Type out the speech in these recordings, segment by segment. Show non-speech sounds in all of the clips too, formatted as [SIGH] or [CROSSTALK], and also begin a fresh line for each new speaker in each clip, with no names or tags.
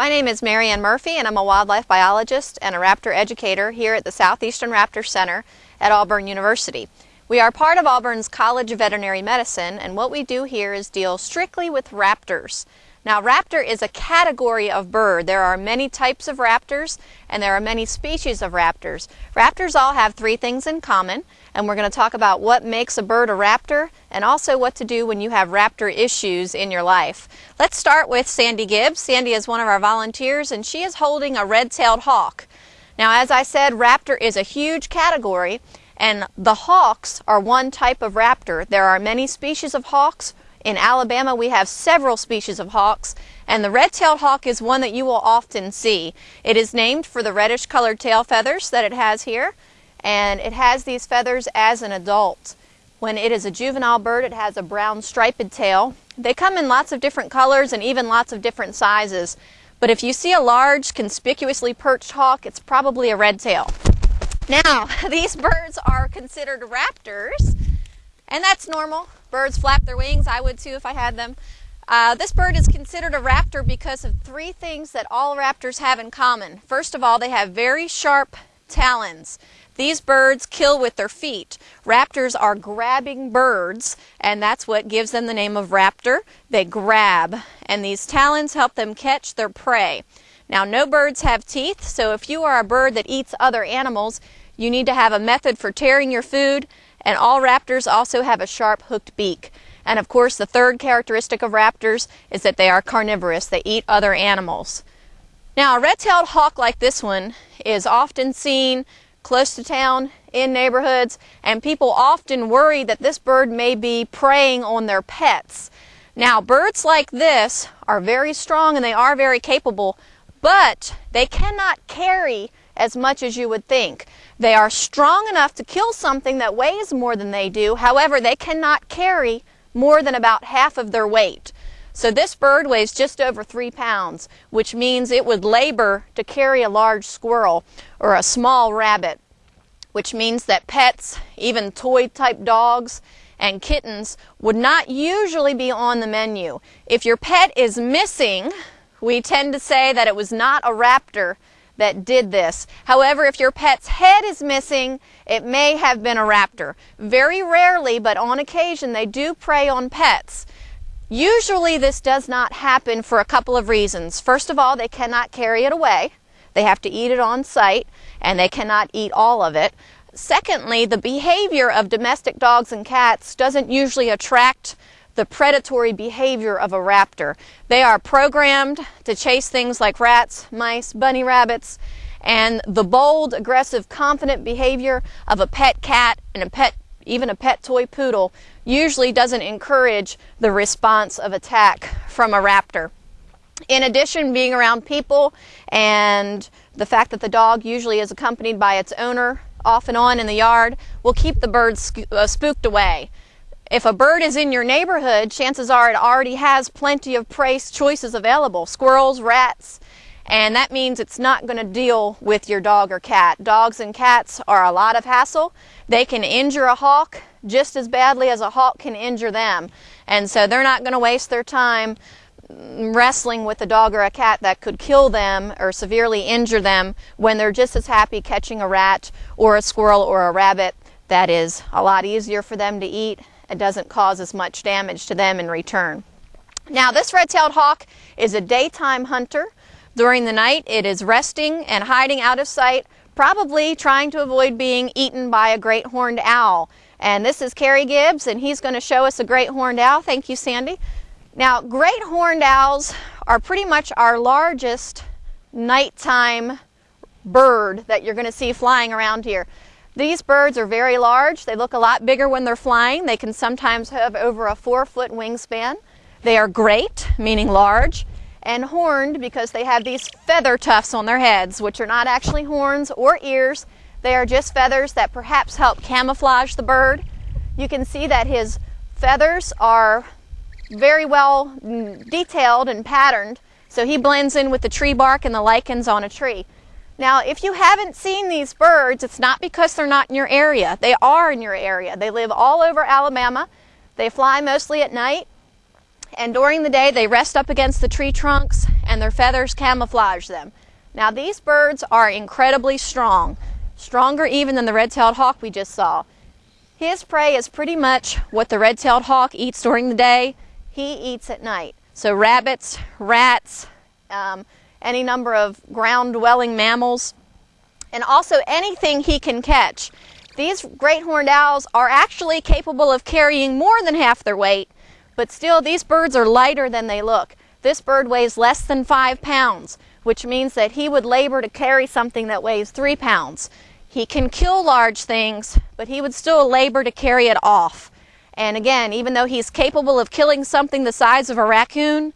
My name is Marianne Murphy and I'm a wildlife biologist and a raptor educator here at the Southeastern Raptor Center at Auburn University. We are part of Auburn's College of Veterinary Medicine and what we do here is deal strictly with raptors. Now raptor is a category of bird. There are many types of raptors and there are many species of raptors. Raptors all have three things in common and we're going to talk about what makes a bird a raptor and also what to do when you have raptor issues in your life. Let's start with Sandy Gibbs. Sandy is one of our volunteers and she is holding a red-tailed hawk. Now as I said, raptor is a huge category and the hawks are one type of raptor. There are many species of hawks. In Alabama we have several species of hawks and the red-tailed hawk is one that you will often see. It is named for the reddish colored tail feathers that it has here and it has these feathers as an adult. When it is a juvenile bird, it has a brown striped tail. They come in lots of different colors and even lots of different sizes. But if you see a large, conspicuously perched hawk, it's probably a red tail. Now, [LAUGHS] these birds are considered raptors, and that's normal. Birds flap their wings. I would too if I had them. Uh, this bird is considered a raptor because of three things that all raptors have in common. First of all, they have very sharp talons. These birds kill with their feet. Raptors are grabbing birds, and that's what gives them the name of raptor. They grab, and these talons help them catch their prey. Now, no birds have teeth, so if you are a bird that eats other animals, you need to have a method for tearing your food, and all raptors also have a sharp hooked beak. And of course, the third characteristic of raptors is that they are carnivorous. They eat other animals. Now, a red-tailed hawk like this one is often seen close to town, in neighborhoods, and people often worry that this bird may be preying on their pets. Now, birds like this are very strong and they are very capable, but they cannot carry as much as you would think. They are strong enough to kill something that weighs more than they do. However, they cannot carry more than about half of their weight. So this bird weighs just over three pounds, which means it would labor to carry a large squirrel or a small rabbit, which means that pets, even toy type dogs and kittens, would not usually be on the menu. If your pet is missing, we tend to say that it was not a raptor that did this. However, if your pet's head is missing, it may have been a raptor. Very rarely, but on occasion, they do prey on pets. Usually this does not happen for a couple of reasons. First of all, they cannot carry it away. They have to eat it on site and they cannot eat all of it. Secondly, the behavior of domestic dogs and cats doesn't usually attract the predatory behavior of a raptor. They are programmed to chase things like rats, mice, bunny rabbits, and the bold, aggressive, confident behavior of a pet cat and a pet even a pet toy poodle, usually doesn't encourage the response of attack from a raptor. In addition, being around people and the fact that the dog usually is accompanied by its owner off and on in the yard will keep the birds uh, spooked away. If a bird is in your neighborhood, chances are it already has plenty of prey choices available squirrels, rats, and that means it's not going to deal with your dog or cat. Dogs and cats are a lot of hassle. They can injure a hawk just as badly as a hawk can injure them. And so they're not going to waste their time wrestling with a dog or a cat that could kill them or severely injure them when they're just as happy catching a rat or a squirrel or a rabbit that is a lot easier for them to eat and doesn't cause as much damage to them in return. Now this red-tailed hawk is a daytime hunter. During the night, it is resting and hiding out of sight, probably trying to avoid being eaten by a great horned owl. And this is Kerry Gibbs, and he's going to show us a great horned owl. Thank you, Sandy. Now, great horned owls are pretty much our largest nighttime bird that you're going to see flying around here. These birds are very large. They look a lot bigger when they're flying. They can sometimes have over a four foot wingspan. They are great, meaning large and horned because they have these feather tufts on their heads, which are not actually horns or ears. They are just feathers that perhaps help camouflage the bird. You can see that his feathers are very well detailed and patterned, so he blends in with the tree bark and the lichens on a tree. Now, if you haven't seen these birds, it's not because they're not in your area. They are in your area. They live all over Alabama. They fly mostly at night and during the day they rest up against the tree trunks and their feathers camouflage them. Now these birds are incredibly strong, stronger even than the red-tailed hawk we just saw. His prey is pretty much what the red-tailed hawk eats during the day, he eats at night. So rabbits, rats, um, any number of ground-dwelling mammals, and also anything he can catch. These great horned owls are actually capable of carrying more than half their weight, but still these birds are lighter than they look. This bird weighs less than five pounds, which means that he would labor to carry something that weighs three pounds. He can kill large things, but he would still labor to carry it off. And again, even though he's capable of killing something the size of a raccoon,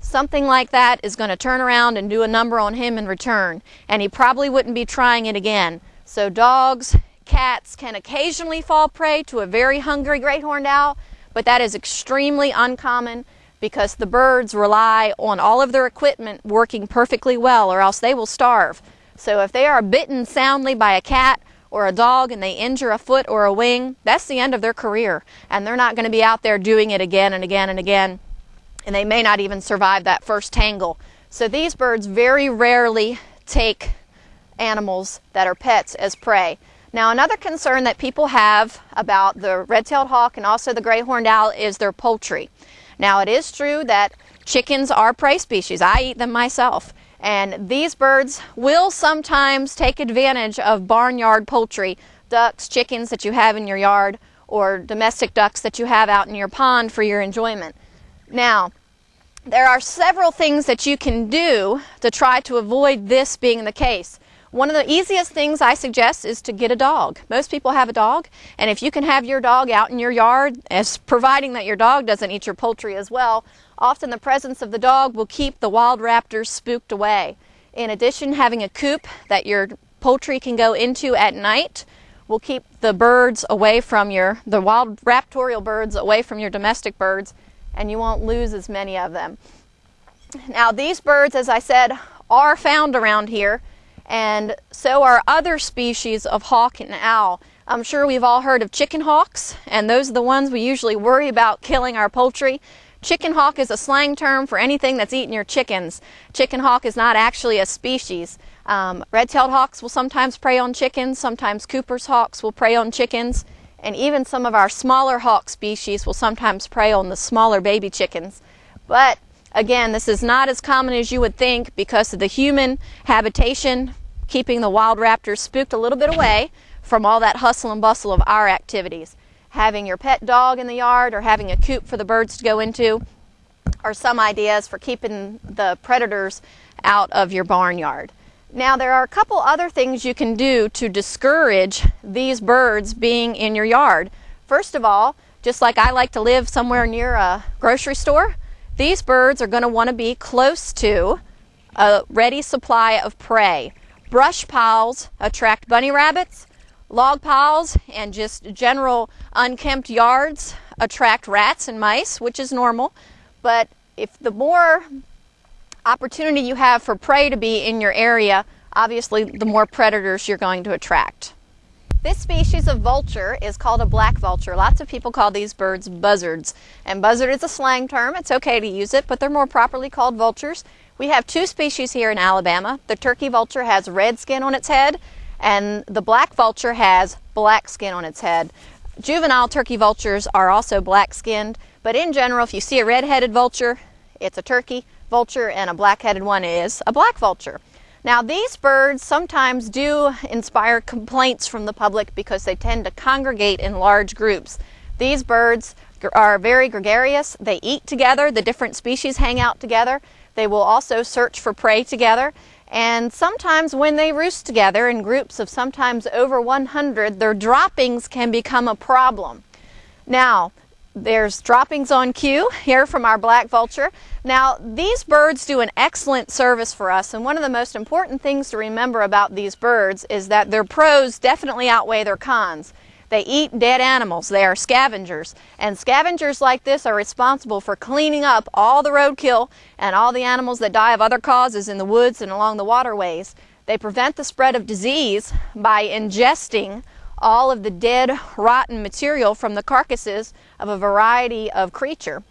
something like that is going to turn around and do a number on him in return. And he probably wouldn't be trying it again. So dogs, cats can occasionally fall prey to a very hungry great horned owl, but that is extremely uncommon because the birds rely on all of their equipment working perfectly well or else they will starve. So if they are bitten soundly by a cat or a dog and they injure a foot or a wing, that's the end of their career. And they're not going to be out there doing it again and again and again. And they may not even survive that first tangle. So these birds very rarely take animals that are pets as prey. Now, another concern that people have about the red-tailed hawk and also the great horned owl is their poultry. Now, it is true that chickens are prey species. I eat them myself. And these birds will sometimes take advantage of barnyard poultry, ducks, chickens that you have in your yard, or domestic ducks that you have out in your pond for your enjoyment. Now, there are several things that you can do to try to avoid this being the case. One of the easiest things I suggest is to get a dog. Most people have a dog, and if you can have your dog out in your yard, as providing that your dog doesn't eat your poultry as well, often the presence of the dog will keep the wild raptors spooked away. In addition, having a coop that your poultry can go into at night will keep the birds away from your, the wild raptorial birds away from your domestic birds, and you won't lose as many of them. Now, these birds, as I said, are found around here and so are other species of hawk and owl. I'm sure we've all heard of chicken hawks, and those are the ones we usually worry about killing our poultry. Chicken hawk is a slang term for anything that's eating your chickens. Chicken hawk is not actually a species. Um, red-tailed hawks will sometimes prey on chickens, sometimes Cooper's hawks will prey on chickens, and even some of our smaller hawk species will sometimes prey on the smaller baby chickens. But Again, this is not as common as you would think because of the human habitation keeping the wild raptors spooked a little bit away from all that hustle and bustle of our activities. Having your pet dog in the yard or having a coop for the birds to go into are some ideas for keeping the predators out of your barnyard. Now, there are a couple other things you can do to discourage these birds being in your yard. First of all, just like I like to live somewhere near a grocery store, these birds are going to want to be close to a ready supply of prey. Brush piles attract bunny rabbits. Log piles and just general unkempt yards attract rats and mice, which is normal. But if the more opportunity you have for prey to be in your area, obviously the more predators you're going to attract. This species of vulture is called a black vulture. Lots of people call these birds buzzards. And buzzard is a slang term. It's okay to use it, but they're more properly called vultures. We have two species here in Alabama. The turkey vulture has red skin on its head, and the black vulture has black skin on its head. Juvenile turkey vultures are also black skinned, but in general, if you see a red headed vulture, it's a turkey vulture, and a black headed one is a black vulture. Now, these birds sometimes do inspire complaints from the public because they tend to congregate in large groups. These birds are very gregarious. They eat together. The different species hang out together. They will also search for prey together. And sometimes when they roost together in groups of sometimes over 100, their droppings can become a problem. Now, there's droppings on cue here from our black vulture. Now, these birds do an excellent service for us, and one of the most important things to remember about these birds is that their pros definitely outweigh their cons. They eat dead animals. They are scavengers. And scavengers like this are responsible for cleaning up all the roadkill and all the animals that die of other causes in the woods and along the waterways. They prevent the spread of disease by ingesting all of the dead, rotten material from the carcasses of a variety of creature,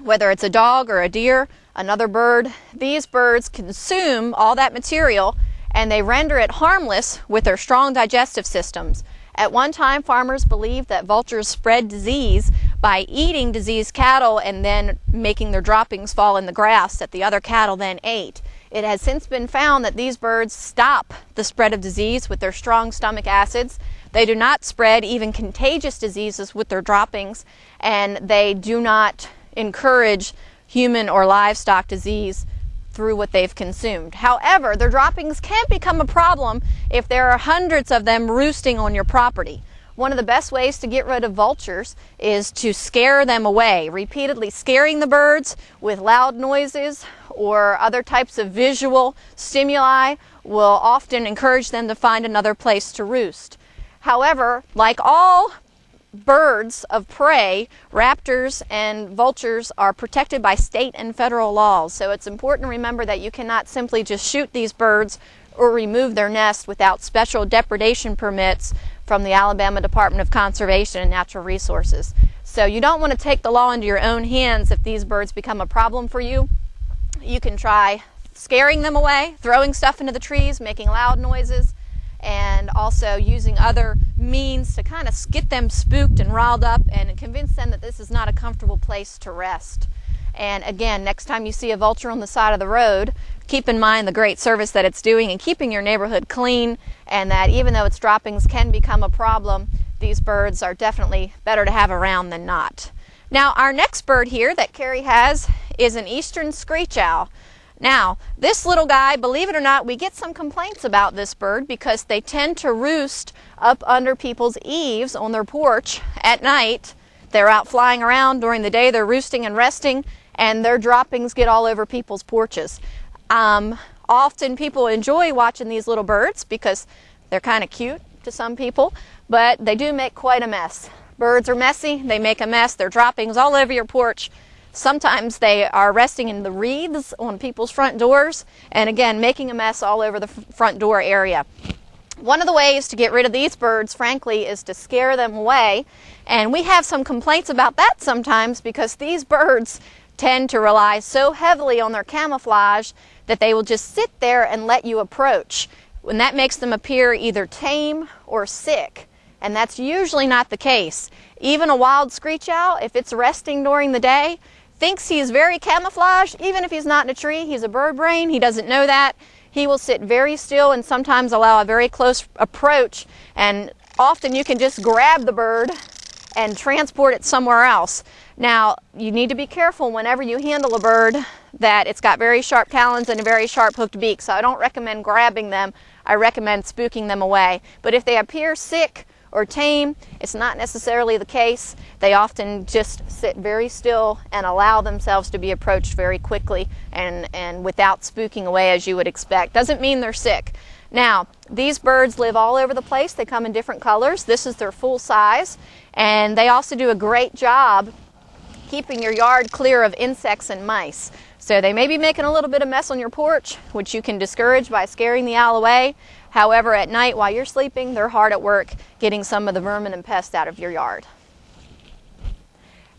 whether it's a dog or a deer, another bird. These birds consume all that material and they render it harmless with their strong digestive systems. At one time, farmers believed that vultures spread disease by eating diseased cattle and then making their droppings fall in the grass that the other cattle then ate. It has since been found that these birds stop the spread of disease with their strong stomach acids. They do not spread even contagious diseases with their droppings, and they do not encourage human or livestock disease through what they've consumed. However, their droppings can become a problem if there are hundreds of them roosting on your property. One of the best ways to get rid of vultures is to scare them away, repeatedly scaring the birds with loud noises or other types of visual stimuli will often encourage them to find another place to roost. However, like all birds of prey, raptors and vultures are protected by state and federal laws. So it's important to remember that you cannot simply just shoot these birds or remove their nest without special depredation permits from the Alabama Department of Conservation and Natural Resources. So you don't want to take the law into your own hands if these birds become a problem for you. You can try scaring them away, throwing stuff into the trees, making loud noises, and also using other means to kind of get them spooked and riled up and convince them that this is not a comfortable place to rest. And again, next time you see a vulture on the side of the road, keep in mind the great service that it's doing in keeping your neighborhood clean, and that even though its droppings can become a problem, these birds are definitely better to have around than not. Now, our next bird here that Carrie has is an eastern screech owl. Now, this little guy, believe it or not, we get some complaints about this bird because they tend to roost up under people's eaves on their porch at night. They're out flying around during the day, they're roosting and resting, and their droppings get all over people's porches. Um, often people enjoy watching these little birds because they're kind of cute to some people, but they do make quite a mess. Birds are messy, they make a mess, their droppings all over your porch Sometimes they are resting in the wreaths on people's front doors and again making a mess all over the front door area. One of the ways to get rid of these birds, frankly, is to scare them away. And we have some complaints about that sometimes because these birds tend to rely so heavily on their camouflage that they will just sit there and let you approach. And that makes them appear either tame or sick. And that's usually not the case. Even a wild screech owl, if it's resting during the day, thinks he's very camouflaged, even if he's not in a tree. He's a bird brain. He doesn't know that. He will sit very still and sometimes allow a very close approach. And often you can just grab the bird and transport it somewhere else. Now, you need to be careful whenever you handle a bird that it's got very sharp talons and a very sharp hooked beak. So I don't recommend grabbing them. I recommend spooking them away. But if they appear sick or tame. It's not necessarily the case. They often just sit very still and allow themselves to be approached very quickly and, and without spooking away as you would expect. Doesn't mean they're sick. Now, these birds live all over the place. They come in different colors. This is their full size. And they also do a great job keeping your yard clear of insects and mice. So they may be making a little bit of mess on your porch, which you can discourage by scaring the owl away. However, at night while you're sleeping, they're hard at work getting some of the vermin and pests out of your yard.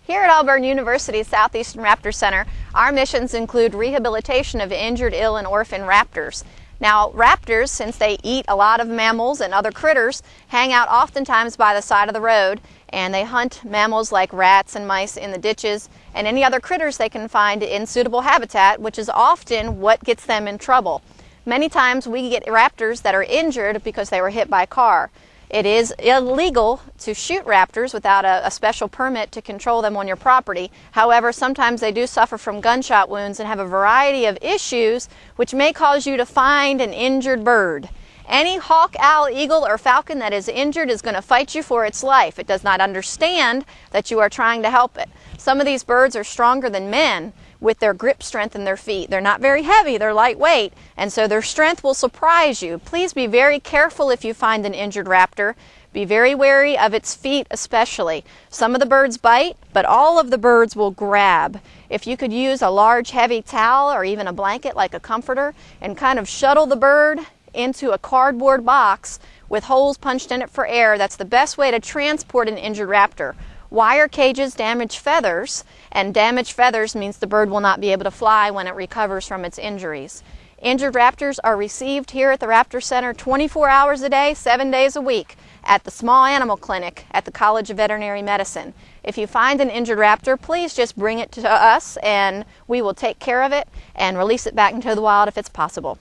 Here at Auburn University's Southeastern Raptor Center, our missions include rehabilitation of injured, ill, and orphan raptors. Now, raptors, since they eat a lot of mammals and other critters, hang out oftentimes by the side of the road and they hunt mammals like rats and mice in the ditches and any other critters they can find in suitable habitat, which is often what gets them in trouble. Many times we get raptors that are injured because they were hit by a car. It is illegal to shoot raptors without a, a, special permit to control them on your property. However, sometimes they do suffer from gunshot wounds and have a variety of issues which may cause you to find an injured bird. Any hawk, owl, eagle, or falcon that is injured is going to fight you for its life. It does not understand that you are trying to help it. Some of these birds are stronger than men, with their grip strength in their feet. They're not very heavy, they're lightweight, and so their strength will surprise you. Please be very careful if you find an injured raptor. Be very wary of its feet, especially. Some of the birds bite, but all of the birds will grab. If you could use a large, heavy towel or even a blanket like a comforter and kind of shuttle the bird into a cardboard box with holes punched in it for air, that's the best way to transport an injured raptor. Wire cages damage feathers, and damaged feathers means the bird will not be able to fly when it recovers from its injuries. Injured raptors are received here at the Raptor Center 24 hours a day, 7 days a week at the Small Animal Clinic at the College of Veterinary Medicine. If you find an injured raptor, please just bring it to us and we will take care of it and release it back into the wild if it's possible.